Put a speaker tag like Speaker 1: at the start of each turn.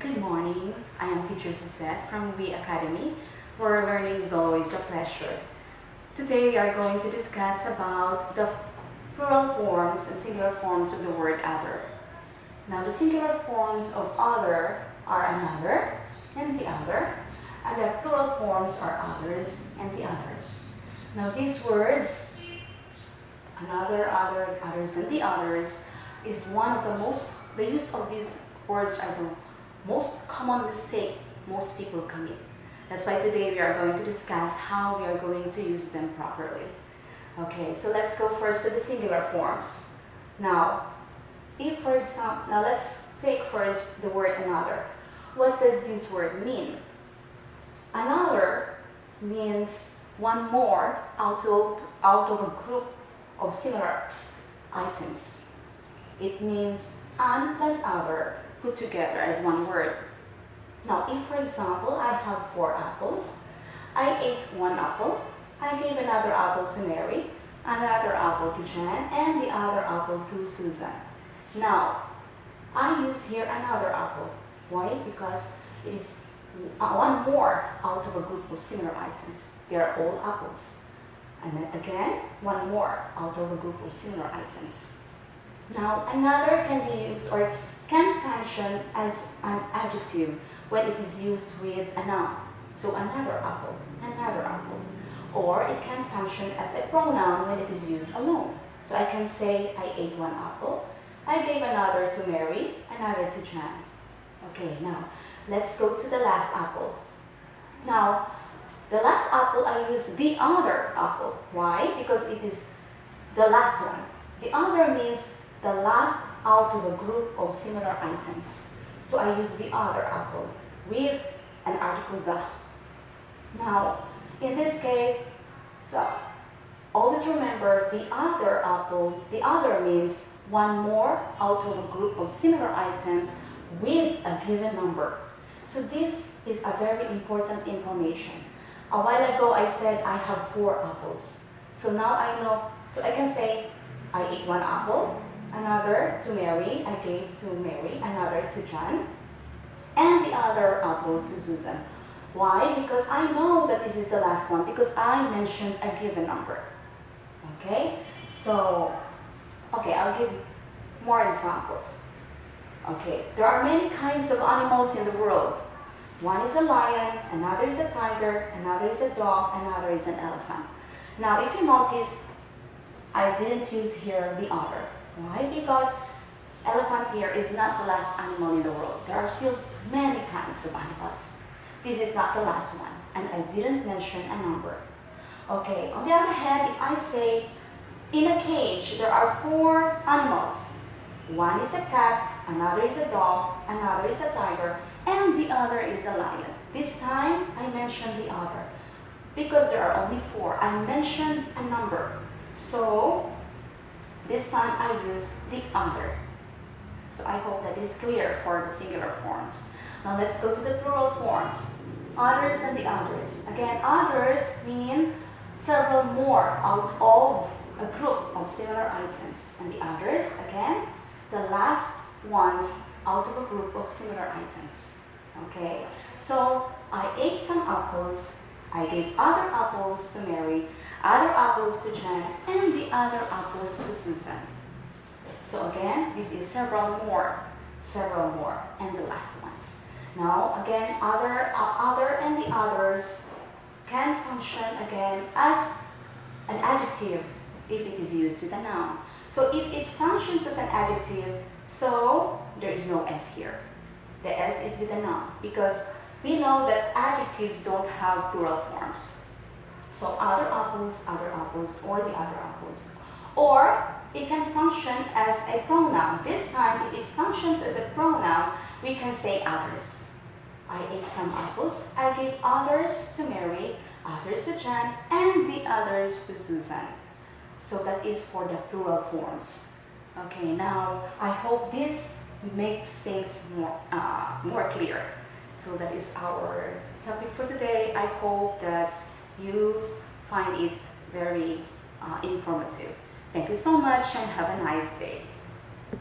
Speaker 1: Good morning. I am teacher Suzette from We Academy, where learning is always a pleasure. Today we are going to discuss about the plural forms and singular forms of the word other. Now the singular forms of other are another and the other, and the plural forms are others and the others. Now these words, another, other, others, and the others, is one of the most, the use of these words are the most common mistake most people commit. That's why today we are going to discuss how we are going to use them properly. Okay, so let's go first to the singular forms. Now, if for example, now let's take first the word another. What does this word mean? Another means one more out of, out of a group of similar items. It means an plus other put together as one word. Now, if for example, I have four apples, I ate one apple, I gave another apple to Mary, another apple to Jan, and the other apple to Susan. Now, I use here another apple. Why? Because it is uh, one more out of a group of similar items. They are all apples. And then again, one more out of a group of similar items. Now, another can be used or can function as an adjective when it is used with a noun. So another apple, another apple. Or it can function as a pronoun when it is used alone. So I can say, I ate one apple. I gave another to Mary, another to Jan. Okay, now let's go to the last apple. Now, the last apple I use the other apple. Why? Because it is the last one. The other means the last out of a group of similar items. So I use the other apple with an article the. Now, in this case, so always remember the other apple, the other means one more out of a group of similar items with a given number. So this is a very important information. A while ago I said I have four apples. So now I know, so I can say I ate one apple, another to Mary, I gave to Mary, another to John, and the other apple to Susan. Why? Because I know that this is the last one, because I mentioned a given number. Okay? So, okay, I'll give more examples. Okay, there are many kinds of animals in the world. One is a lion, another is a tiger, another is a dog, another is an elephant. Now, if you notice, I didn't use here the other. Why? Because elephant here is not the last animal in the world. There are still many kinds of animals. This is not the last one, and I didn't mention a number. Okay, on the other hand, if I say, in a cage, there are four animals. One is a cat, another is a dog, another is a tiger, and the other is a lion. This time, I mentioned the other. Because there are only four, I mentioned a number. So, this time I use the other. So I hope that is clear for the singular forms. Now let's go to the plural forms. Others and the others. Again, others mean several more out of a group of similar items. And the others, again, the last ones out of a group of similar items. Okay, so I ate some apples. I gave other apples to Mary apples to Jan, and the other apples to Susan. So again, this is several more, several more, and the last ones. Now, again, other, uh, other and the others can function again as an adjective if it is used with a noun. So if it functions as an adjective, so there is no S here. The S is with a noun because we know that adjectives don't have plural forms. So other apples, other apples, or the other apples. Or it can function as a pronoun. This time, it functions as a pronoun, we can say others. I ate some apples. I gave others to Mary, others to Jan, and the others to Susan. So that is for the plural forms. Okay, now I hope this makes things more, uh, more clear. So that is our topic for today. I hope that you find it very uh, informative. Thank you so much and have a nice day.